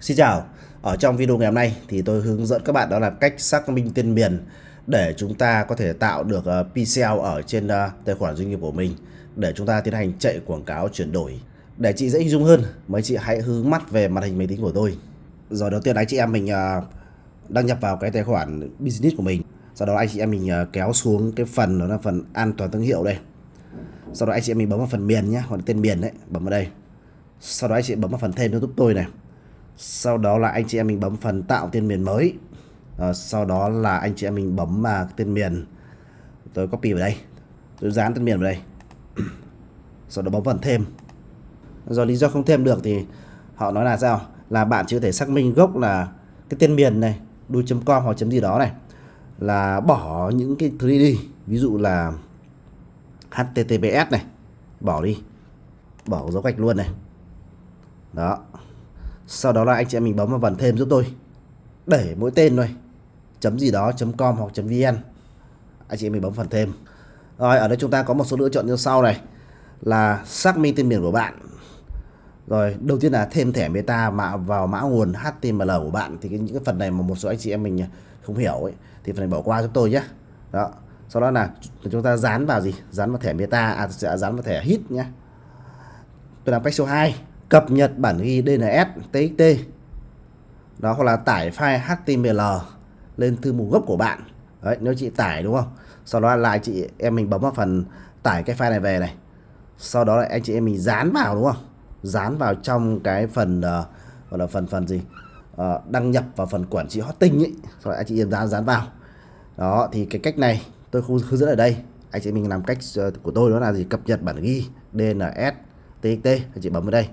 Xin chào, ở trong video ngày hôm nay thì tôi hướng dẫn các bạn đó là cách xác minh tên miền để chúng ta có thể tạo được ờ, PCL ở trên ờ, tài khoản doanh nghiệp của mình để chúng ta tiến hành chạy quảng cáo chuyển đổi. Để chị dễ hình dung hơn, mấy chị hãy hướng mắt về màn hình máy tính của tôi. Rồi đầu tiên anh chị em mình ờ, đăng nhập vào cái tài khoản business của mình. Sau đó anh chị em mình kéo xuống cái phần đó là phần an toàn thương hiệu đây. Sau đó anh chị em mình bấm vào phần miền nhé, hoặc là tên miền đấy, bấm vào đây. Sau đó anh chị bấm vào phần thêm cho giúp tôi này sau đó là anh chị em mình bấm phần tạo tên miền mới. À, sau đó là anh chị em mình bấm mà tên miền. Tôi copy vào đây. Tôi dán tên miền vào đây. Sau đó bấm phần thêm. Do lý do không thêm được thì họ nói là sao? Là bạn chỉ có thể xác minh gốc là cái tên miền này đu.com hoặc chấm gì đó này là bỏ những cái thứ đi. Ví dụ là https này bỏ đi. Bỏ dấu gạch luôn này. Đó sau đó là anh chị em mình bấm vào phần thêm giúp tôi. Để mỗi tên thôi. Chấm gì đó chấm com hoặc chấm vn. Anh chị em mình bấm phần thêm. Rồi ở đây chúng ta có một số lựa chọn như sau này. Là xác minh tên miền của bạn. Rồi đầu tiên là thêm thẻ meta mã vào mã nguồn HTML của bạn. Thì cái, những cái phần này mà một số anh chị em mình à, không hiểu ấy thì phần này bỏ qua giúp tôi nhé đó. Sau đó là chúng ta dán vào gì? Dán vào thẻ meta à sẽ dán vào thẻ hit nhé tôi làm cách số 2 cập nhật bản ghi DNS TXT đó hoặc là tải file HTML lên thư mục gốc của bạn. Đấy nếu chị tải đúng không? Sau đó lại chị em mình bấm vào phần tải cái file này về này. Sau đó lại anh chị em mình dán vào đúng không? Dán vào trong cái phần uh, gọi là phần phần gì? Uh, đăng nhập vào phần quản trị hosting ấy. Sau đó anh chị em dán dán vào. Đó thì cái cách này tôi không hướng dẫn ở đây. Anh chị mình làm cách uh, của tôi đó là gì? Cập nhật bản ghi DNS TXT anh chị bấm vào đây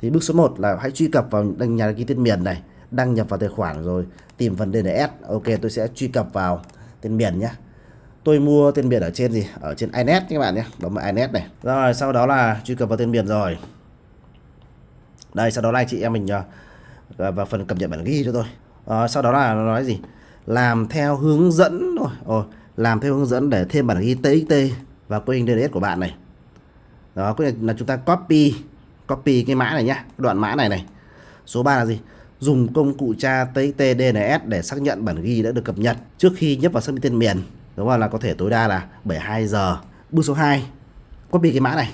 thì bước số 1 là hãy truy cập vào đăng nhà đăng ký tên miền này đăng nhập vào tài khoản rồi tìm phần DNS ok tôi sẽ truy cập vào tên miền nhé tôi mua tên miền ở trên gì? Ở trên inet các bạn nhé. Bấm vào inet này. Rồi sau đó là truy cập vào tên miền rồi. Đây sau đó là chị em mình ờ, vào phần cập nhật bản ghi cho tôi. À, sau đó là nó nói gì? Làm theo hướng dẫn rồi Ồ, ờ, làm theo hướng dẫn để thêm bản ghi txt vào kênh DNS của bạn này. Đó có là chúng ta copy copy cái mã này nhá đoạn mã này này. Số 3 là gì? Dùng công cụ tra txt DNS để xác nhận bản ghi đã được cập nhật trước khi nhấp vào xác minh tên miền. Đúng không là có thể tối đa là 72 giờ. Bước số 2 copy cái mã này.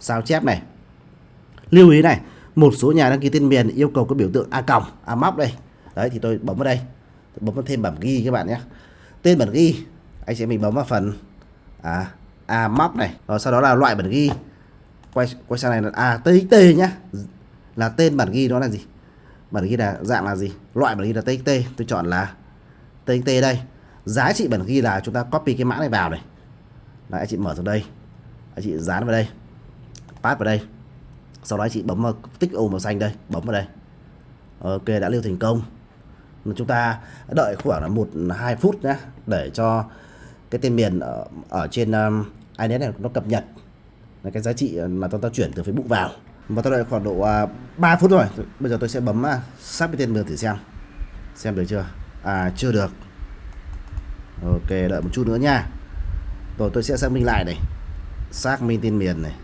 Sao chép này. Lưu ý này một số nhà đăng ký tên miền yêu cầu có biểu tượng a còng a móc đây. Đấy thì tôi bấm vào đây. Tôi bấm vào thêm bản ghi các bạn nhé. Tên bản ghi anh sẽ mình bấm vào phần à, a móc này. Rồi sau đó là loại bản ghi quay quay sang này là à txt nhá. Là tên bản ghi đó là gì? Bản ghi là dạng là gì? Loại bản ghi là txt tôi chọn là txt đây. Giá trị bản ghi là chúng ta copy cái mã này vào này. Là anh chị mở từ đây. Anh chị dán vào đây. Pass vào đây. Sau đó anh chị bấm vào tích ô màu xanh đây. Bấm vào đây. Ok đã lưu thành công. Chúng ta đợi khoảng là một hai phút nhé để cho cái tên miền ở, ở trên um, inet này nó cập nhật là cái giá trị ờ, mà tôi ta chuyển từ Facebook vào. Và tôi đợi khoảng độ à, uh, 3 phút rồi bây giờ tôi sẽ bấm à, xác minh tên mình thử xem. Xem được chưa? À chưa được. Ok đợi một chút nữa nha. Rồi tôi sẽ xác minh lại này. Xác minh tên miền này.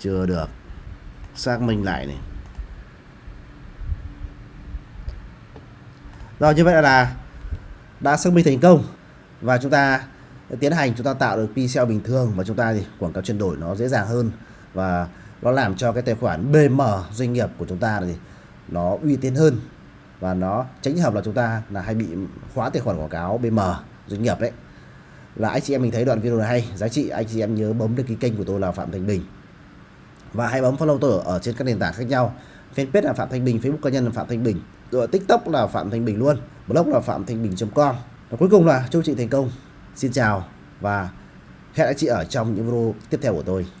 Chưa được. Xác minh lại này. Rồi như vậy là đã xác minh thành công. Và chúng ta tiến hành chúng ta tạo được pixel bình thường và chúng ta thì quảng cáo chuyển đổi nó dễ dàng hơn. Và nó làm cho cái tài khoản BM doanh nghiệp của chúng ta thì nó uy tín hơn. Và nó tránh hợp là chúng ta là hay bị khóa tài khoản quảng cáo BM doanh nghiệp đấy. Là anh chị em mình thấy đoạn video này hay. Giá trị anh chị em nhớ bấm đăng ký kênh của tôi là Phạm Thành Bình. Và hãy bấm follow tôi ở, ở trên các nền tảng khác nhau. Fanpage là Phạm Thanh Bình Facebook cá nhân là Phạm Thanh Bình. Rồi TikTok là Phạm Thanh Bình luôn. Blog là phạm thanh bình.com và cuối cùng là chúc chị thành công. Xin chào và hẹn anh chị ở trong những video tiếp theo của tôi.